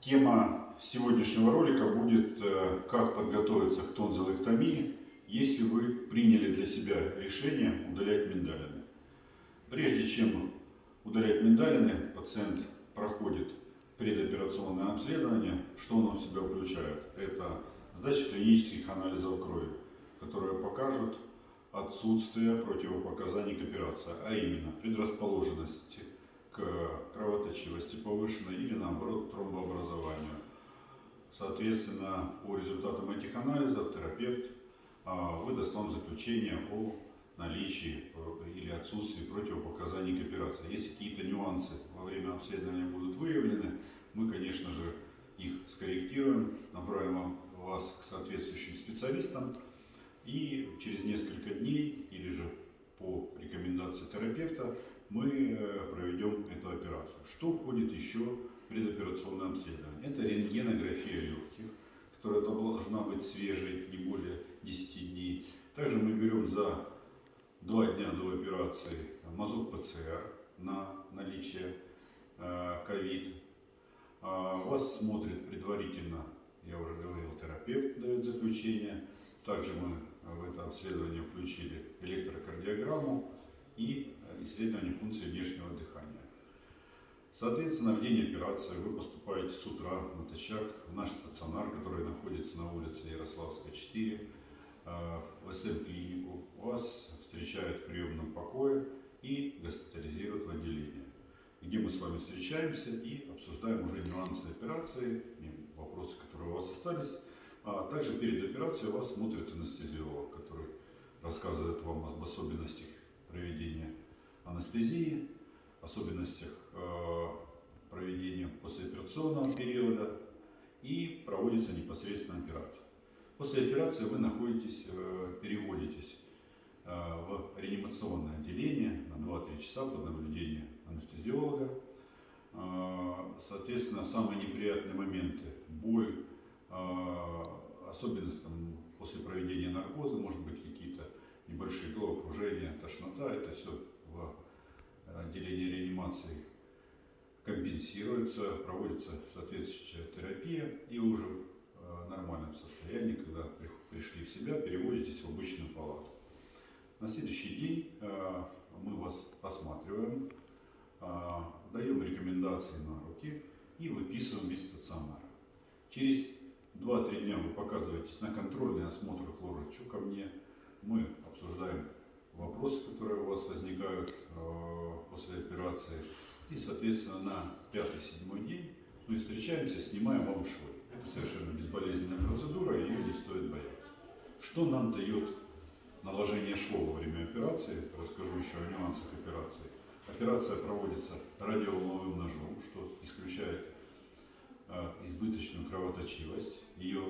Тема сегодняшнего ролика будет э, «Как подготовиться к тонзиллэктомии, если вы приняли для себя решение удалять миндалины». Прежде чем удалять миндалины, пациент проходит предоперационное обследование. Что оно в себя включает? Это сдача клинических анализов крови, которые покажут отсутствие противопоказаний к операции, а именно предрасположенности кровоточивости повышенной или наоборот тромбообразованию. Соответственно, по результатам этих анализов терапевт а, выдаст вам заключение о наличии э, или отсутствии противопоказаний к операции. Если какие-то нюансы во время обследования будут выявлены, мы, конечно же, их скорректируем, направим вас к соответствующим специалистам и через несколько дней или же по рекомендации терапевта мы э, проведем эту операцию. Что входит еще в предоперационное обследование? Это рентгенография легких, которая должна быть свежей, не более 10 дней. Также мы берем за два дня до операции мазок ПЦР на наличие э, ковид. А вас смотрит предварительно, я уже говорил, терапевт дает заключение. Также мы в это обследование включили электрокардиограмму и исследование функции внешнего дыхания. Соответственно, в день операции вы поступаете с утра натощак в наш стационар, который находится на улице Ярославская, 4, э, в СМ-клинику. Вас встречают в приемном покое и госпитализируют в отделение, где мы с вами встречаемся и обсуждаем уже нюансы операции, вопросы, которые у вас остались. А также перед операцией вас смотрит анестезиолог, который рассказывает вам об особенностях проведения анестезии, особенностях э, проведения послеоперационного периода и проводится непосредственно операция. После операции вы находитесь, э, переводитесь э, в реанимационное отделение на 2-3 часа под наблюдением анестезиолога. Соответственно, самые неприятные моменты – боль, особенность там, после проведения наркоза, может быть небольшие головокружения, тошнота, это все в э, отделении реанимации компенсируется, проводится соответствующая терапия и уже в э, нормальном состоянии, когда пришли в себя, переводитесь в обычную палату. На следующий день э, мы вас осматриваем, даем рекомендации на руки и выписываем из стационара. Через 2-3 дня вы показываетесь на контрольный осмотр к ко мне. Мы обсуждаем вопросы, которые у вас возникают э, после операции. И, соответственно, на пятый-седьмой день мы встречаемся, снимаем вам швы. Это совершенно безболезненная процедура, ее не стоит бояться. Что нам дает наложение швов во время операции? Расскажу еще о нюансах операции. Операция проводится радиоволновым ножом, что исключает э, избыточную кровоточивость. Ее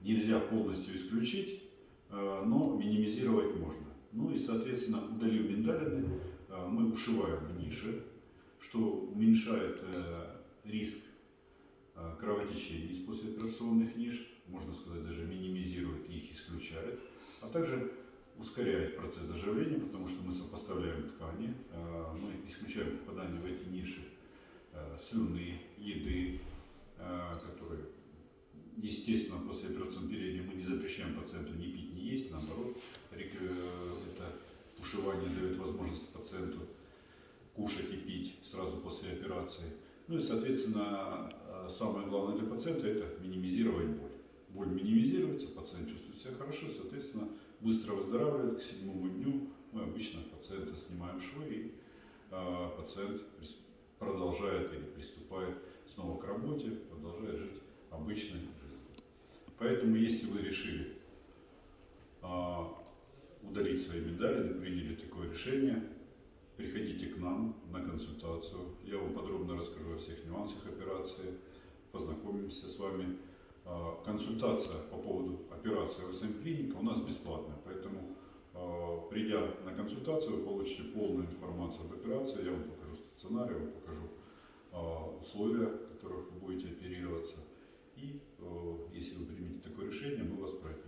нельзя полностью исключить, но минимизировать можно. Ну и, соответственно, удалив миндалины, э, мы ушиваем в нише, что уменьшает э, риск э, кровотечений из послеоперационных ниш, можно сказать, даже минимизирует их, исключает, а также ускоряет процесс заживления, потому что мы сопоставляем ткани, мы исключаем попадание в эти ниши слюны, еды, которые, естественно, после операционного периода мы не запрещаем пациенту ни пить, есть, наоборот, ушивание дает возможность пациенту кушать и пить сразу после операции. Ну и, соответственно, э, самое главное для пациента – это минимизировать боль. Боль минимизируется, пациент чувствует себя хорошо, соответственно, быстро выздоравливает. К седьмому дню мы обычно пациента снимаем швы, и э, пациент продолжает или приступает снова к работе, продолжает жить обычной жизнью. Поэтому, если вы решили э, удалить свои медали, приняли такое решение, приходите к нам на консультацию. Я вам подробно расскажу о всех нюансах операции, познакомимся с вами. А, консультация по поводу операции ВСМ клиника у нас бесплатная, поэтому а, придя на консультацию, вы получите полную информацию об операции, я вам покажу стационар, я вам покажу а, условия, в которых вы будете оперироваться. И если вы примете такое решение, мы вас прооперируем.